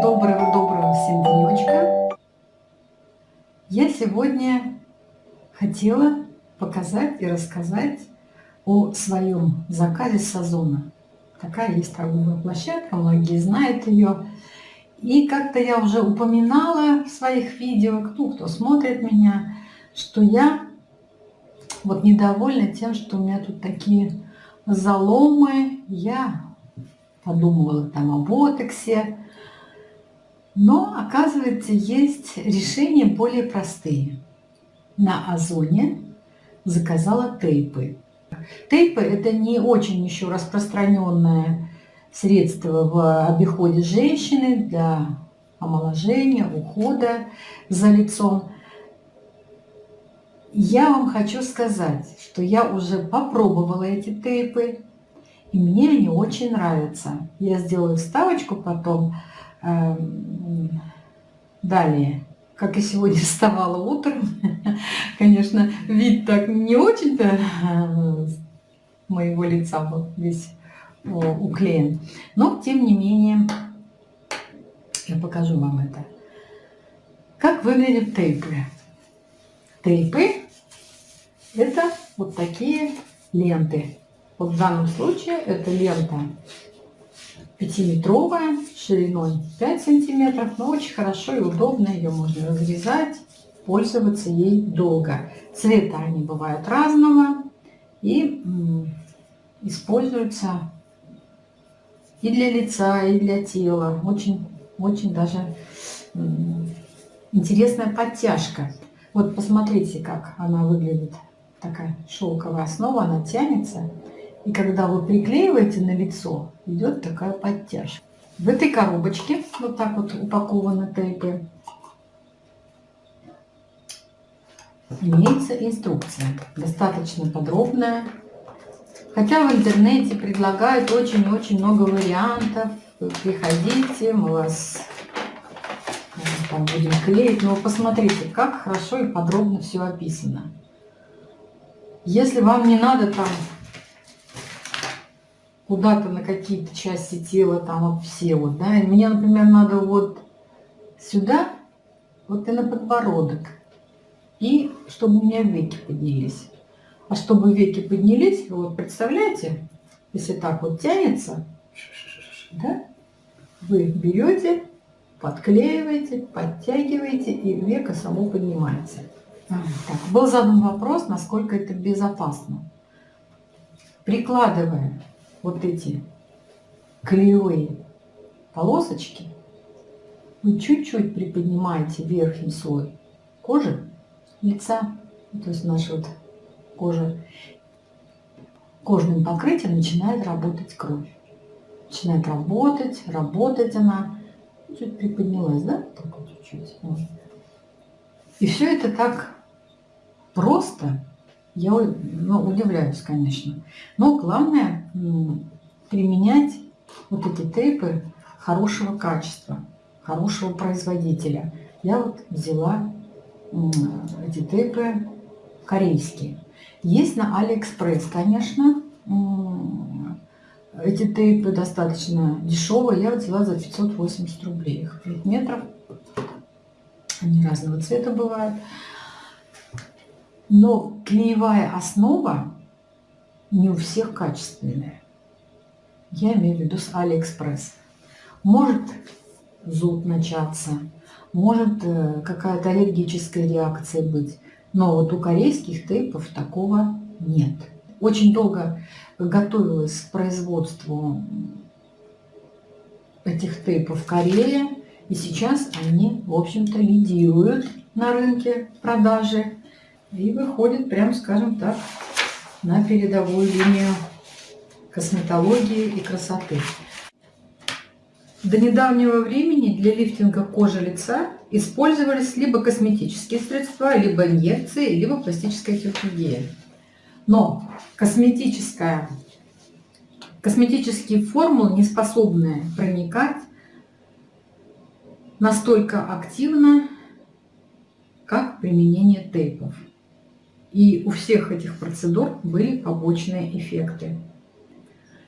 Доброго-доброго всем денечка. Я сегодня хотела показать и рассказать о своем заказе с Озона. Такая есть торговая площадка, многие знают ее. И как-то я уже упоминала в своих видео, ну, кто смотрит меня, что я вот недовольна тем, что у меня тут такие заломы. Я подумывала там о ботоксе. Но, оказывается, есть решения более простые. На Озоне заказала тейпы. Тейпы – это не очень еще распространенное средство в обиходе женщины для омоложения, ухода за лицом. Я вам хочу сказать, что я уже попробовала эти тейпы, и мне они очень нравятся. Я сделаю вставочку потом. Эм, далее, как и сегодня вставала утром, конечно, вид так не очень-то э, моего лица был весь уклеен. Но, тем не менее, я покажу вам это. Как выглядят тейпы? Тейпы – это вот такие ленты. Вот в данном случае это лента 5-метровая, шириной 5 сантиметров, но очень хорошо и удобно, ее можно разрезать, пользоваться ей долго. Цвета они бывают разного и используются и для лица, и для тела. Очень, очень даже интересная подтяжка. Вот посмотрите, как она выглядит. Такая шелковая основа, она тянется. И когда вы приклеиваете на лицо, идет такая подтяжка. В этой коробочке вот так вот упакованы тейпы. Имеется инструкция, достаточно подробная, Хотя в интернете предлагают очень-очень много вариантов. Приходите, мы вас там будем клеить. Но посмотрите, как хорошо и подробно все описано. Если вам не надо там куда-то на какие-то части тела, там вот все вот, да, мне, например, надо вот сюда, вот и на подбородок, и чтобы у меня веки поднялись. А чтобы веки поднялись, вот представляете, если так вот тянется, да, вы берете, подклеиваете, подтягиваете, и века само поднимается. Так, был задан вопрос, насколько это безопасно. Прикладывая вот эти клеевые полосочки, вы чуть-чуть приподнимаете верхний слой кожи лица, то есть наш вот кожи, кожным покрытием начинает работать кровь. Начинает работать, работать она. Чуть приподнялась, да? Только чуть-чуть. И все это так просто. Я ну, удивляюсь, конечно. Но главное применять вот эти тейпы хорошего качества, хорошего производителя. Я вот взяла эти тейпы корейские. Есть на Алиэкспресс, конечно. Эти тейпы достаточно дешевые. Я взяла за 580 рублей. Их 5 метров. Они разного цвета бывают. Но клеевая основа не у всех качественная. Я имею в виду с Алиэкспресс. Может зуд начаться, может э, какая-то аллергическая реакция быть. Но вот у корейских тейпов такого нет. Очень долго готовилась к производству этих тейпов в Корее. И сейчас они, в общем-то, лидируют на рынке продажи. И выходят, прям скажем так, на передовую линию косметологии и красоты. До недавнего времени для лифтинга кожи лица использовались либо косметические средства, либо инъекции, либо пластическая хирургия. Но косметическая, косметические формулы не способны проникать настолько активно, как применение тейпов. И у всех этих процедур были побочные эффекты.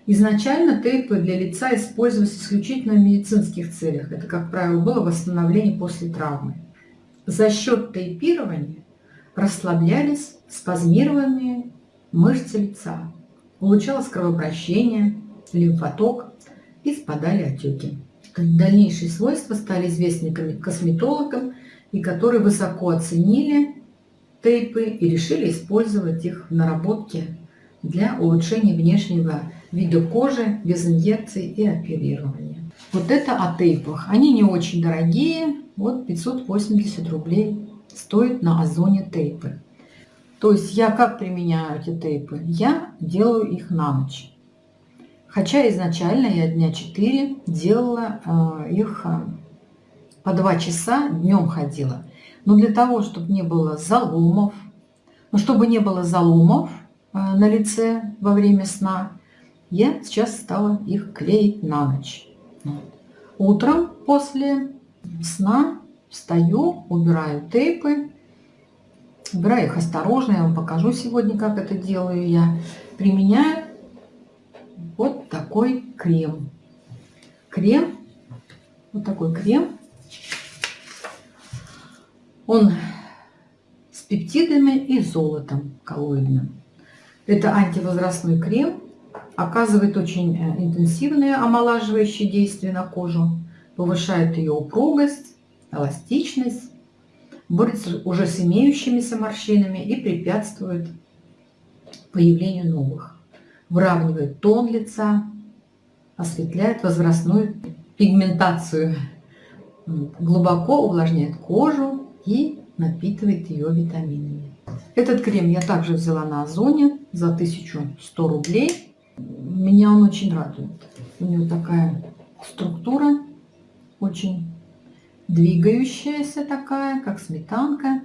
Изначально тейпы для лица использовались исключительно в медицинских целях. Это, как правило, было восстановление после травмы. За счет тейпирования расслаблялись спазмированные мышцы лица, улучшалось кровообращение, лимфоток и спадали отеки. Дальнейшие свойства стали известны косметологам, и которые высоко оценили тейпы и решили использовать их в наработке для улучшения внешнего вида кожи без инъекций и оперирования. Вот это о тейпах. Они не очень дорогие. Вот 580 рублей стоит на Озоне тейпы. То есть я как применяю эти тейпы? Я делаю их на ночь. Хотя изначально я дня 4 делала э, их э, по 2 часа, днем ходила. Но для того, чтобы не было заломов, ну, чтобы не было заломов э, на лице во время сна, я сейчас стала их клеить на ночь. Утром после сна встаю, убираю тейпы, убираю их осторожно, я вам покажу сегодня, как это делаю я. Применяю вот такой крем. Крем, вот такой крем. Он с пептидами и золотом коллоидным. Это антивозрастной крем, оказывает очень э, интенсивное омолаживающее действие на кожу, повышает ее упругость, эластичность, борется уже с имеющимися морщинами и препятствует появлению новых выравнивает тон лица, осветляет возрастную пигментацию, глубоко увлажняет кожу и напитывает ее витаминами. Этот крем я также взяла на Озоне за 1100 рублей. Меня он очень радует. У него такая структура, очень двигающаяся такая, как сметанка.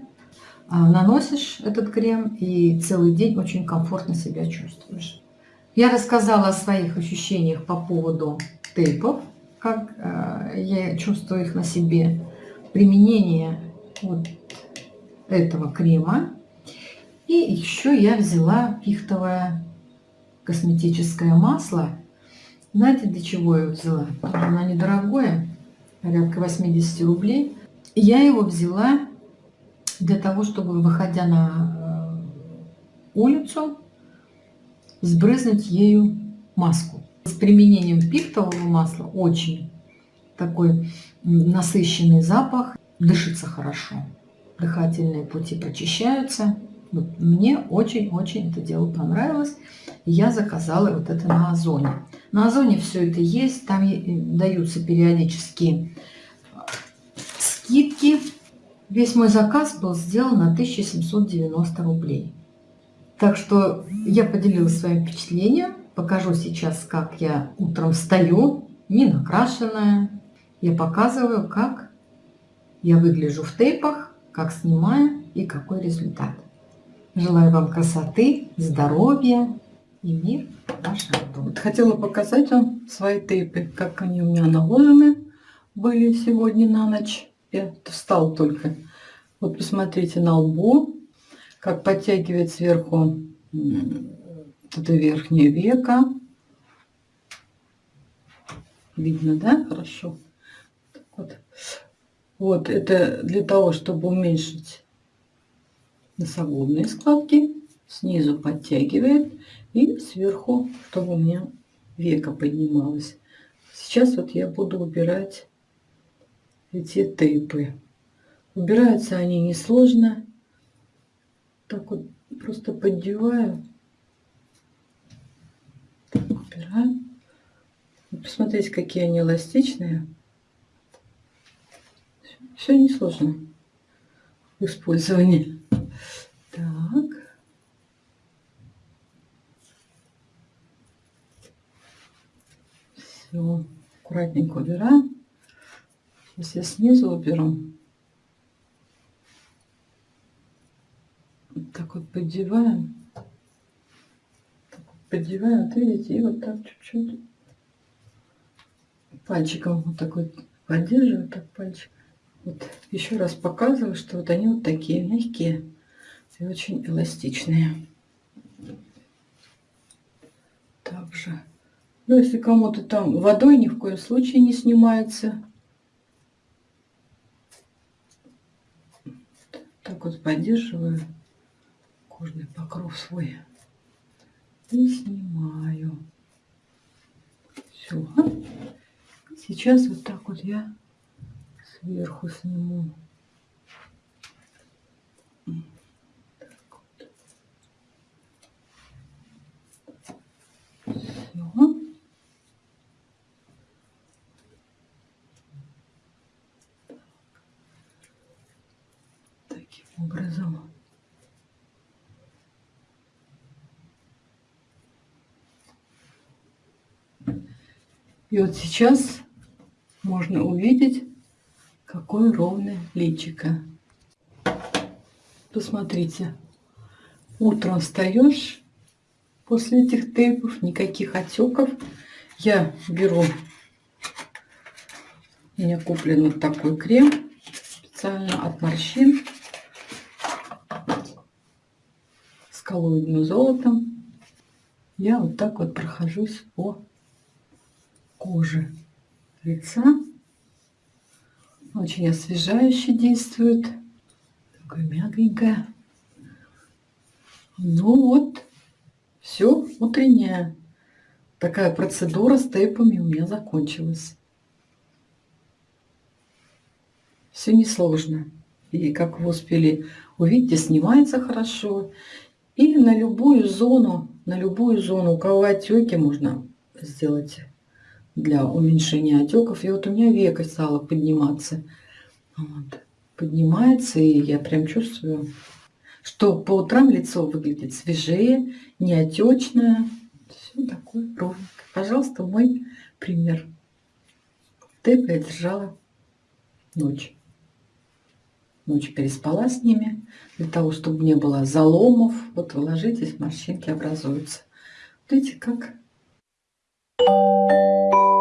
А наносишь этот крем и целый день очень комфортно себя чувствуешь. Я рассказала о своих ощущениях по поводу тейпов, как э, я чувствую их на себе, применение вот этого крема. И еще я взяла пихтовое косметическое масло. Знаете, для чего я взяла? Оно недорогое, порядка 80 рублей. Я его взяла для того, чтобы, выходя на э, улицу, сбрызнуть ею маску. С применением пихтового масла очень такой насыщенный запах, дышится хорошо, дыхательные пути прочищаются. Вот мне очень-очень это дело понравилось. я заказала вот это на Озоне. На Озоне все это есть, там даются периодически скидки. Весь мой заказ был сделан на 1790 рублей. Так что я поделилась своим впечатлением. Покажу сейчас, как я утром встаю, не накрашенная. Я показываю, как я выгляжу в тейпах, как снимаю и какой результат. Желаю вам красоты, здоровья и мир вашему дому. Хотела показать вам свои тейпы, как они у меня наложены были сегодня на ночь. Я встал только. Вот посмотрите на лбу как подтягивает сверху это верхнее веко. Видно, да? Хорошо. Вот это для того, чтобы уменьшить носогубные складки. Снизу подтягивает и сверху, чтобы у меня века поднималось. Сейчас вот я буду убирать эти тейпы. Убираются они несложно так вот просто поддеваю. Так, убираю. Посмотрите, какие они эластичные. Все несложно в использовании. Так. Все, аккуратненько убираем. Сейчас я снизу уберу. так вот поддеваем. Так вот поддеваем, вот видите, и вот так чуть-чуть пальчиком вот так вот поддерживаю, так пальчик. Вот еще раз показываю, что вот они вот такие мягкие. и очень эластичные. Также, ну если кому-то там водой ни в коем случае не снимается. Так вот поддерживаю кожный покров свой и снимаю. Все. Сейчас вот так вот я сверху сниму. Образом. И вот сейчас можно увидеть, какое ровное личико. Посмотрите, утром встаешь после этих тейпов, никаких отеков. Я беру, у меня куплен вот такой крем специально от морщин с коллоидным золотом. Я вот так вот прохожусь по кожи лица. Очень освежающе действует. Такое мягенькое. Ну вот, все, утренняя такая процедура с тейпами у меня закончилась. Все несложно. И как вы успели увидеть, снимается хорошо. И на любую зону, на любую зону, у кого отеки, можно сделать для уменьшения отеков. И вот у меня века стало подниматься. Вот. Поднимается, и я прям чувствую, что по утрам лицо выглядит свежее, не отечное. Все такое ровненькое. Пожалуйста, мой пример. Тэп я ночь. Ночь переспала с ними, для того, чтобы не было заломов. Вот вы ложитесь, морщинки образуются. Видите, как Thank you.